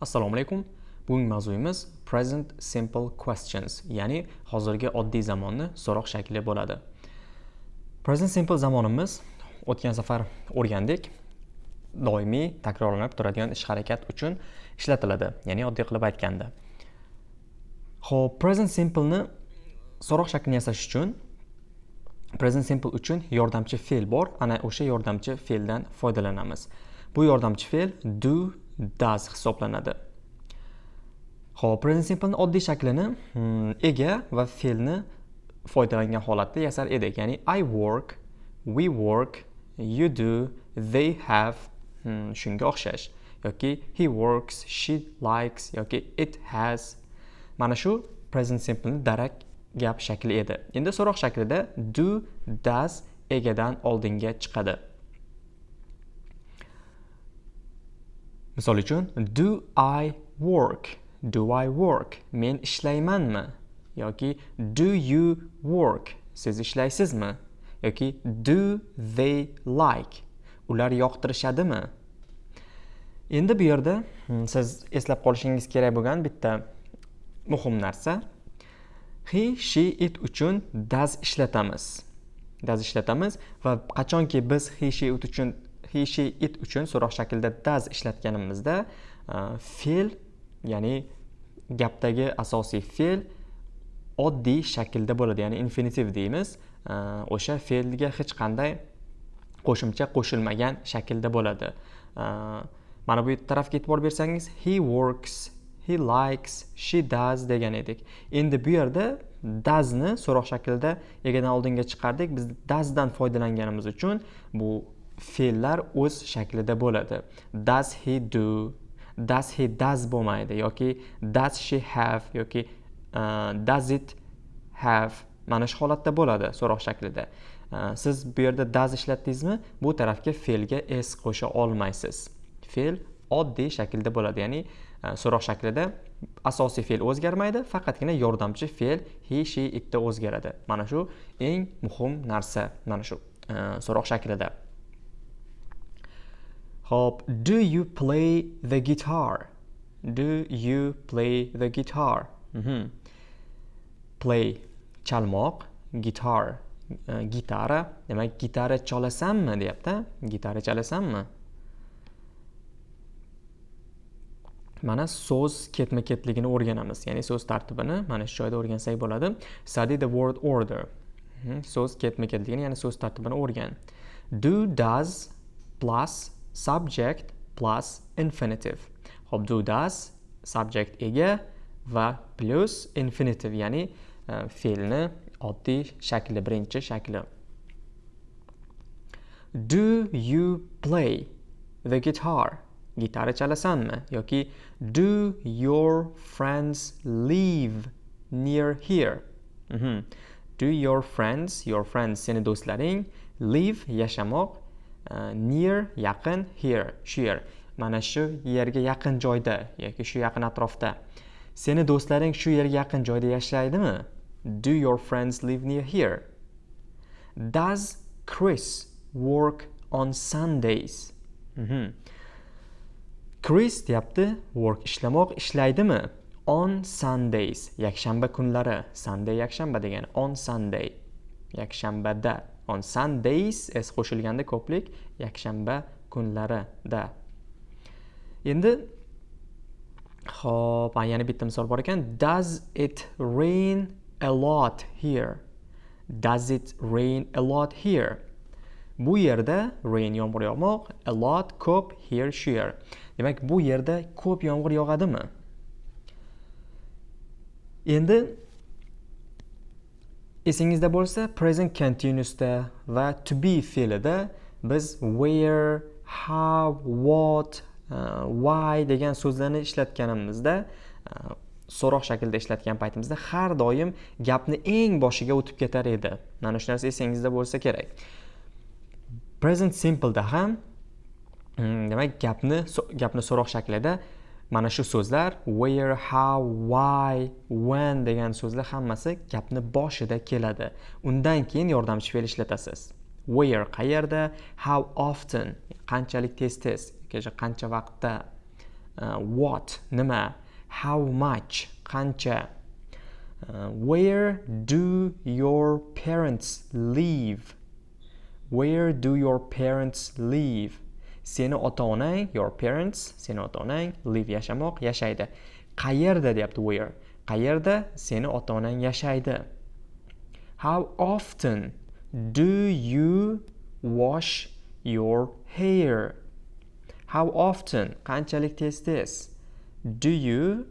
Assalomu alaykum. Bugungi mavzuyimiz present simple questions, ya'ni hozirgi oddiy zamonni so'roq shakli bo'ladi. Present simple zamonimiz o'tgan safar o'rgandik. Doimiy takrorlanib turadigan ish harakat uchun ishlatiladi, ya'ni oddiy qilib aytganda. Xo'p, present simple ni so'roq shaklini yasash uchun present simple uchun yordamchi fe'l bor. Ana o'sha yordamchi fe'ldan foydalanamiz. Bu yordamchi fe'l do does hisoblanadi. Ho'p present simple oddiy shaklini hmm, ega va fe'lni foydalangan holatda yasar edik. Ya'ni i work we work you do they have hmm, shunga o'xshash. Yoki he works she likes yoki it has. Mana shu present simple darak gap shakli edi. Endi so'roq shaklida do does egadan oldinga chiqadi. Misol uchun do i work? Do i work? Men ishlaymanmi? Yoki do you work? Siz ishlaysizmi? Yoki do they like? Ular yoqtirishadimi? Endi bu yerda hmm, siz eslab qolishingiz kerak bo'lgan bitta muhim narsa. He she it uchun does ishlatamiz. Does ishlatamiz va qachonki biz he she it uchun he she it uchun so'roq shaklida does ishlatganimizda e, fe'l ya'ni gapdagi asosiy fe'l oddiy shaklda bo'ladi ya'ni infinitiv deymiz. E, o'sha fe'lga hech qanday qo'shimcha qo'shilmagan shaklda bo'ladi. E, mana bu tarafga e'tibor bersangiz he works he likes she does degan edik. Endi bu yerda doesni so'roq shaklida egadan oldinga chiqardik. Biz doesdan foydalanganimiz uchun bu fe'llar o'z shaklida bo'ladi. Does he do? Does he does bo'lmaydi yoki does she have yoki uh, does it have mana shu holatda bo'ladi so'roq shaklida. Uh, siz bu yerda does ishlatdingizmi bu tarafga fe'lga s qo'sha olmaysiz. Fe'l oddiy shaklda bo'ladi ya'ni uh, so'roq shaklida asosiy fe'l o'zgarmaydi faqatgina yordamchi fe'l he she itda o'zgaradi. Mana shu eng muhim narsa mana shu uh, so'roq shaklida. Hop, do you play the guitar? Do you play the guitar? Mm -hmm. Play chalmoq, guitar uh, gitara. Demak, gitara chalasanmi deyapti. Gitara chalasanmi? Mana so'z ketma-ketligini o'rganamiz. Ya'ni so'z tartibini mana shu joyda o'rgansak bo'ladi. Study the word order. -hmm. So'z ketma-ketligini, ya'ni so'z tartibini o'rgan. Do, does plus subject plus infinitive. Xo'p, do does subject ega va plus infinitive ya'ni e, uh, fe'lni oddiy shakli birinchi shakli. Do you play the guitar? Gitara chalasanmi? Yoki do your friends live near here? Mm -hmm. do your friends your friends seni do'stlaring live yashamoq Э, near yaqin here shu yer mana shu yerga yaqin joyda yoki shu yaqin atrofda. Seni do'stlaring shu yerga yaqin joyda yashaydimi? Do your friends live near here? Does chris work on sundays? Mm -hmm. chris deyapti work ishlamoq ishlaydimi? On sundays yakshanba kunlari. Sunday yakshanba degani on sunday yakshanbada. On sundays s qo'shilganda ko'plik yakshanba kunlarida endi ho'p yana bitta misol bor ekan. Does it rain a lot here? Does it rain a lot here? Bu yerda rain yomg'ir yog'moq a lot ko'p here shu yer demak bu yerda ko'p yomg'ir yog'adimi? Endi esingizda bo'lsa present continuousda va to be fe'lida biz where how what uh, why degan so'zlarni ishlatganimizda uh, so'roq shaklida ishlatgan paytimizda har doim gapni eng boshiga o'tib ketar edi. Mana shu narsa esingizda bo'lsa kerak. Present simpleda ham mm, demak gapni gapni so'roq shaklida mana shu so'zlar where how why when degan so'zlar hammasi gapni boshida keladi. Undan keyin yordamchi fe'l ishlatasiz where qayerda how often qanchalik tez tez qancha vaqtda uh, what nima how much qancha uh, where do your parents live? Where do your parents live? Seni ota onang your parents seni ota onang live yashamoq yashaydi. Qayerda deyapti where qayerda? Seni ota onang yashaydi. How often do you wash your hair? How often? Qanchalik tez tez? Do you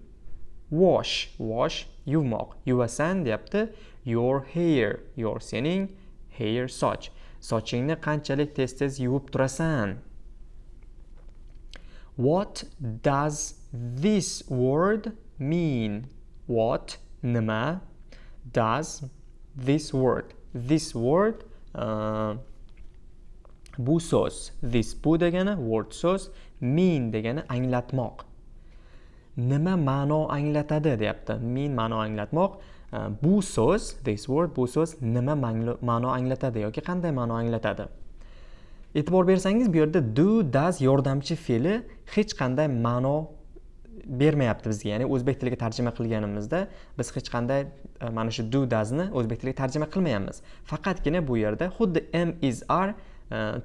wash? Wash yuvmoq. Yuvasan deyapti your hair. Your sening hair soch. Sochingni qanchalik tez tez yuvib turasan? What does this word mean? What nima does this word this word uh, bu so'z this bu degani word so'z mean degani anglatmoq. Nima ma'no anglatadi deyapti. Mean ma'no anglatmoq. Uh, bu so'z this word bu so'z nima ma'no anglatadi yoki qanday ma'no anglatadi? E'tibor bersangiz bu yerda do does yordamchi fe'li hech qanday ma'no bermayapti bizga. Ya'ni o'zbek tiliga tarjima qilganimizda biz hech qanday e, mana shu do doesni o'zbek tiliga tarjima qilmayapmiz. Faqatgina bu yerda xuddi am is are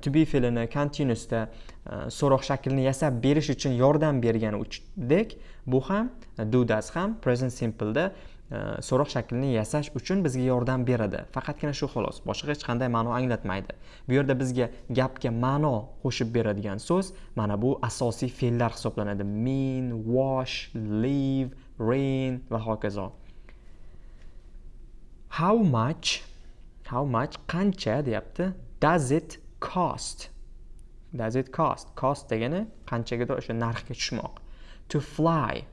to be fe'lini continuousda e, so'roq shaklini yasab berish uchun yordam bergani berganidek bu ham do does ham present simpleda Э, so'roq shaklini yasash uchun bizga yordam beradi. Faqatgina shu xolos boshqa hech qanday ma'no anglatmaydi. Bu yerda bizga gapga ma'no qo'shib beradigan so'z mana bu asosiy fe'llar hisoblanadi. Mean wash leave rain va hokazo. How much how much qancha deyapti? Does it cost? Does it cost? Cost degani qanchagadir o'sha narxga tushmoq. To fly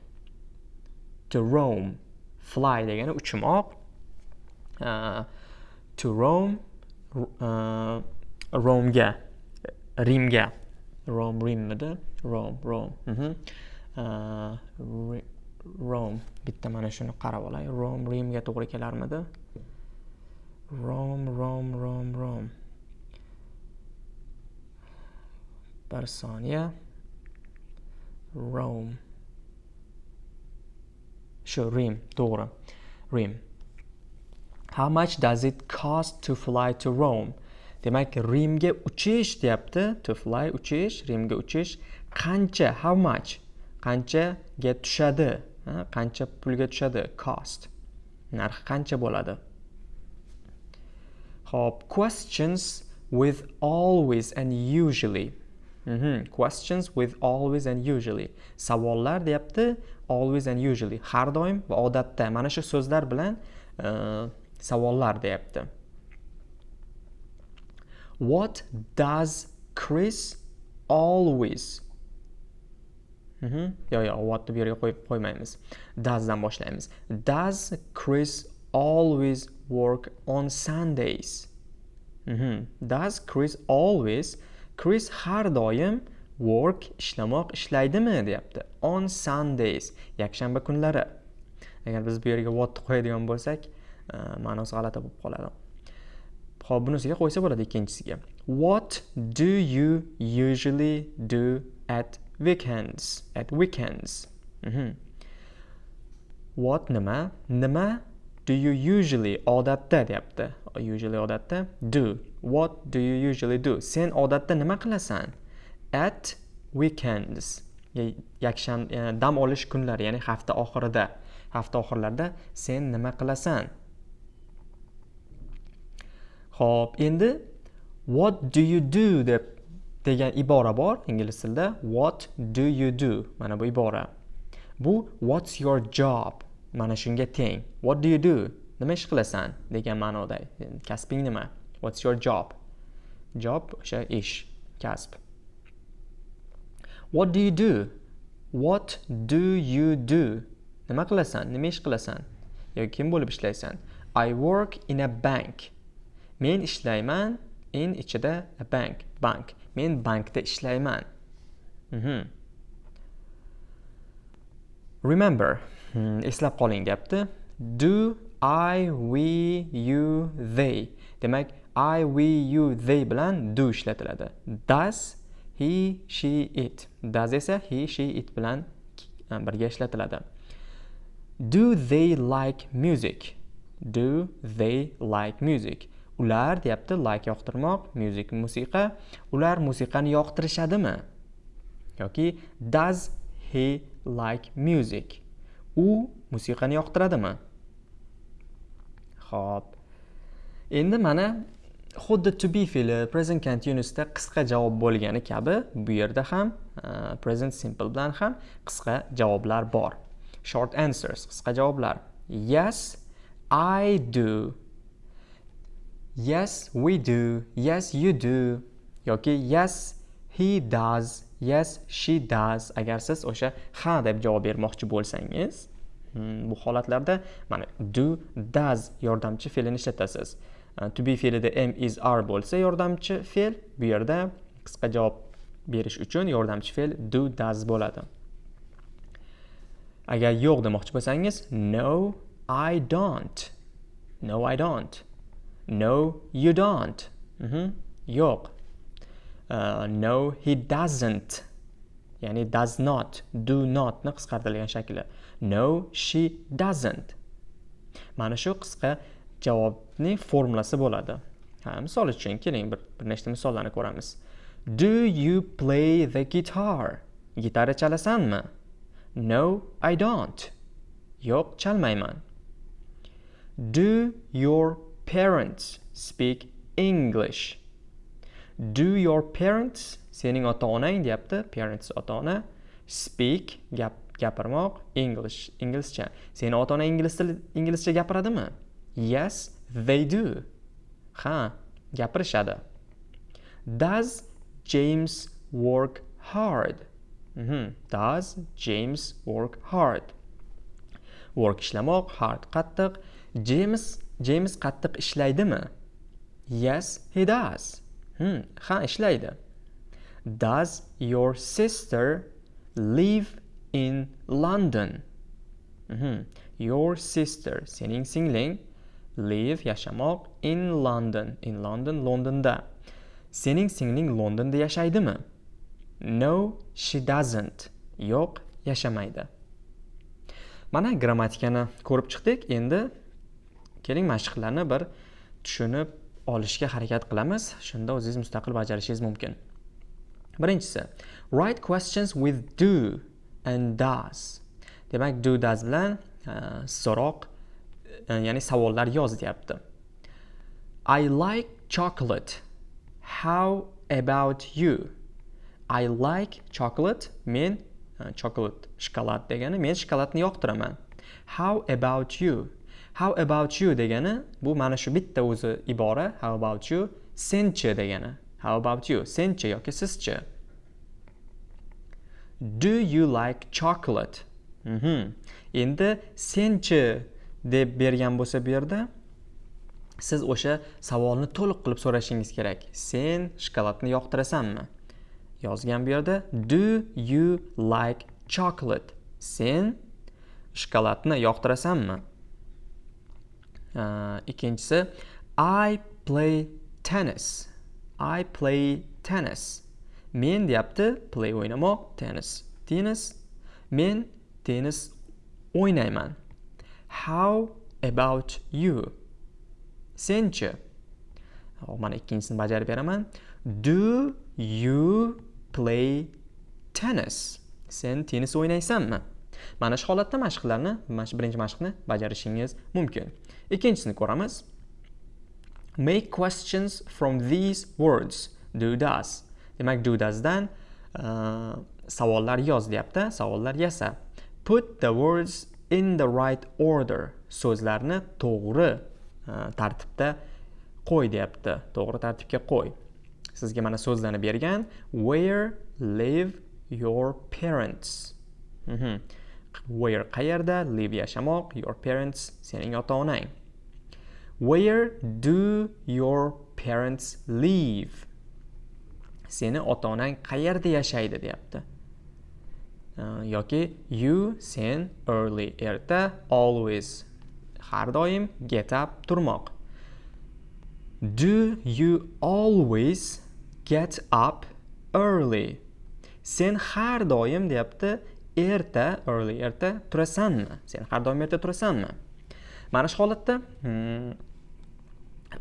to roam. Fly degani uchmoq uh, to roam uh, romga rimga. Rom rimmidi rom rom uh -huh. uh, rom bitta mana shuni qarab olay. Rom rimga to'g'ri kelarmidi? Rom rom rom rom bir soniya. Rome shu Rim to'g'ri Rim How much does it cost to fly to Rome? Demak, Rimga uchish deyapti. To fly uchish, Rimga uchish qancha? How much? Qanchaga tushadi? Qancha pulga tushadi? Cost. narxi qancha bo'ladi? Xo'p, questions with always and usually Mm -hmm. questions with always and usually savollar deyapti always and usually har doim va odatda mana shu so'zlar bilan savollar deyapti. What does chris always yo'q yo'q whatni bu yerga qo'yib qo'ymaymiz. Doesdan boshlaymiz. Does chris always work on sundays? -hmm. does chris always Chris har doim work ishlamoq ishlaydimi deyapti. On Sundays yakshanba kunlari. Agar biz bu yerga what qo'yadigan bo'lsak e, ma'nosi g'alati bo'lib qoladi. Ho'p bunisiga qo'ysa bo'ladi ikkinchisiga. What do you usually do at weekends? At weekends. Mm -hmm. what nima? Nima do you usually odatda deyapti. Usually odatda do. What do you usually do? Sen odatda nima qilasan? At weekends. Yakshan dam olish kunlari ya'ni hafta oxirida. Hafta oxirlarida sen nima qilasan? Ho'p endi what do you do deb degan ibora bor ingliz tilida. What do you do? Mana bu ibora. Bu what's your job? Mana shunga teng. What do you do? Nima ish qilasan? Degan ma'noda. Kasbing nima? What's your job? Job o'sha ish kasb. What do you do? What do you do? Nima qilasan? Nima ish qilasan? Yoki kim bo'lib ishlaysan? I work in a bank. Men ishlayman in ichida a bank bank. Men bankda ishlayman. Mm -hmm. remember eslab qoling deyapti do I, we, you, they. Demak, I, we, you, they bilan do ishlatiladi. Does, he, she, it. Does esa he, she, it bilan e, birga ishlatiladi. Do they like music? Do they like music? Ular deyapti like yoqtirmoq music musiqa. Ular musiqani yoqtirishadimi? Yoki does he like music? U musiqani yoqtiradimi? Ho'p endi mana xuddi to be fe'li present continuousda qisqa javob bo'lgani kabi bu yerda ham e, present simple bilan ham qisqa javoblar bor. Short answers qisqa javoblar. Yes i do. Yes we do. Yes you do. Yoki yes he does. Yes she does. Agar siz o'sha ha deb javob bermoqchi bo'lsangiz hmm, bu holatlarda mana do does yordamchi fe'lini ishlatasiz. Э, to be fe'lida am is are bo'lsa yordamchi fe'l bu yerda qisqa javob berish uchun yordamchi fe'l do does bo'ladi. Agar yo'q demoqchi bo'lsangiz no i don't. No i don't. No you don't. Mm -hmm. yo'q. Uh, no he doesn't. Ya'ni does not do not ni qisqartirilgan shakli. No she doesn't. Mana shu qisqa javobning formulasi bo'ladi. Ha misol uchun keling bir bir nechta misollarni ko'ramiz. Do you play the guitar? Gitara chalasanmi? No i don't. Yo'q chalmayman. Do your parents speak english? Do your parents sening ota onang deyapti parents ota ona speak gap gapirmoq english inglizcha seni ota onang ingliz tili inglizcha gapiradimi? Yes they do. Ha gapirishadi does james work hard? Mm -hmm. does james work hard? Work ishlamoq hard qattiq. James james qattiq ishlaydimi? Yes he does. Hmm, ha ishlaydi. Does your sister live in london? Mm -hmm. your sister sening singling. Live yashamoq in London. In London Londonda. Sening singling Londonda yashaydimi? No she doesn't. Yo'q yashamaydi. Mana grammatikani ko'rib chiqdik. Endi keling mashqlarni bir tushunib olishga harakat qilamiz. Shunda o'zingiz mustaqil bajarishingiz mumkin. Birinchisi write questions with do and does. Demak do does bilan uh, so'roq E, ya'ni savollar yoz deyapti i like chocolate. How about you? I like chocolate men e, chocolate shokolad degani men shokoladni yoqtiraman. How about you? How about you degani bu mana shu bitta o'zi ibora. How about you? Senchi degani. How about you? Senchi yoki sizchi do you like chocolate? Mm -hmm. endi senchi deb bergan bo'lsa bu yerda siz o'sha savolni to'liq qilib so'rashingiz kerak. Sen shokoladni yoqtirasanmi? Yozgan bu yerda do you like chocolate? Sen shokoladni yoqtirasanmi? Ikkinchisi i play tennis. I play tennis. Men deyapti play o'ynamoq tennis. Tennis? Men tennis o'ynayman. How about you? Senchi oh, mana ikkinchisini bajarib beraman. Do you play tennis? Sen tennis o'ynaysanmi? Mana shu holatda mashqlarni mana shu birinchi mashqni bajarishingiz mumkin. Ikkinchisini ko'ramiz. Make questions from these words. Do does. Demak do doesdan uh, savollar yoz deyapti savollar yasa. Put the words in the right order so'zlarni to'g'ri e, tartibda qo'y deyapti. To'g'ri tartibga qo'y. Sizga mana so'zlarni bergan. Where live your parents? Mm -hmm. where qayerda live yashamoq? Your parents sening ota onang where do your parents live? Seni ota onang qayerda yashaydi deyapti. Э, yoki you sen early erta always. Har doim get up turmoq. Do you always get up early? Sen har doim deyapti erta early erta turasanmi? Sen har doim erta turasanmi? Mana shu holatda hmm,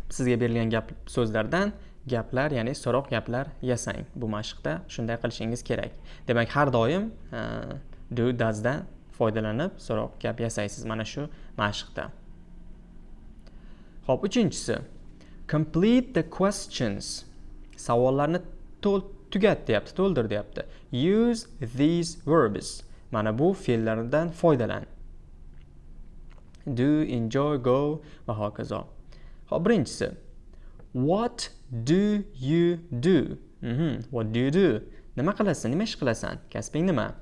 sizga berilgan gap so'zlardan gaplar ya'ni so'roq gaplar yasang. Bu mashqda shunday qilishingiz kerak. Demak har doim e, do doesdan foydalanib so'roq gap yasaysiz mana shu mashqda. Ho'p uchinchisi. Complete the questions. Savollarni tugat deyapti to'ldir deyapti. Use these verbs. Mana bu fe'llardan foydalan. Do enjoy go va hokazo. Hop birinchisi. What do you do? Mm -hmm. what do you do? Nima qilasan? Nima ish qilasan? Kasbing nima?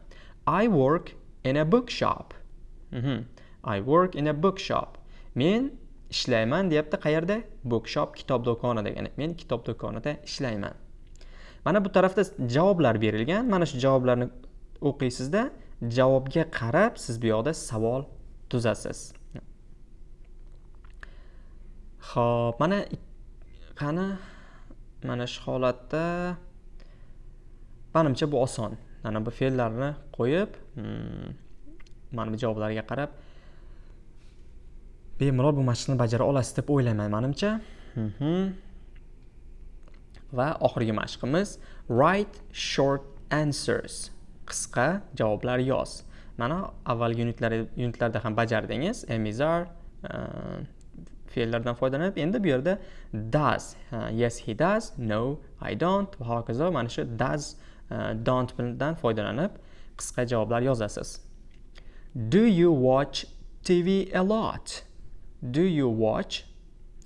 I work in a bookshop. Mm -hmm. i work in a bookshop. Men ishlayman deyapti qayerda? Bookshop kitob do'koni degani. Men kitob do'konida ishlayman. Mana bu tarafda javoblar berilgan. Mana shu javoblarni o'qiysizda javobga qarab siz bu yoqda savol tuzasiz. Ho'p mana qani? Mana shu holatda manimcha bu oson. Mana bu fe'llarni qo'yib hmm, mana bu javoblarga qarab bemalol bu mashqni bajara olasiz deb o'ylayman manimcha. Mhm. va oxirgi mashqimiz write short answers. Qisqa javoblar yoz. Mana avvalgi unitlarda ham bajardingiz emizar ehm, fe'llardan foydalanib endi bu yerda does uh, yes he does no i don't va hokazo mana shu does uh, don't dan foydalanib qisqa javoblar yozasiz. Do you watch tv a lot? Do you watch?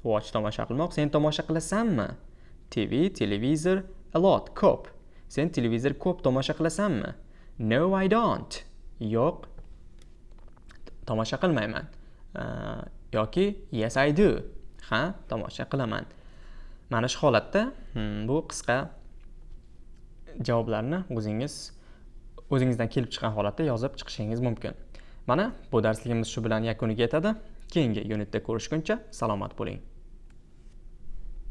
Watch tomosha qilmoq sen tomosha qilasanmi? Tv televizor a lot ko'p. Sen televizor ko'p tomosha qilasanmi? No i don't. Yo'q tomosha qilmayman. Yoki yes i do. Ha tomosha qilaman. Mana shu holatda hmm, bu qisqa javoblarni o'zingiz o'zingizdan kelib chiqqan holatda yozib chiqishingiz mumkin. Mana bu darsligimiz shu bilan yakuniga yetadi. Keyingi unitda ko'rishguncha salomat bo'ling.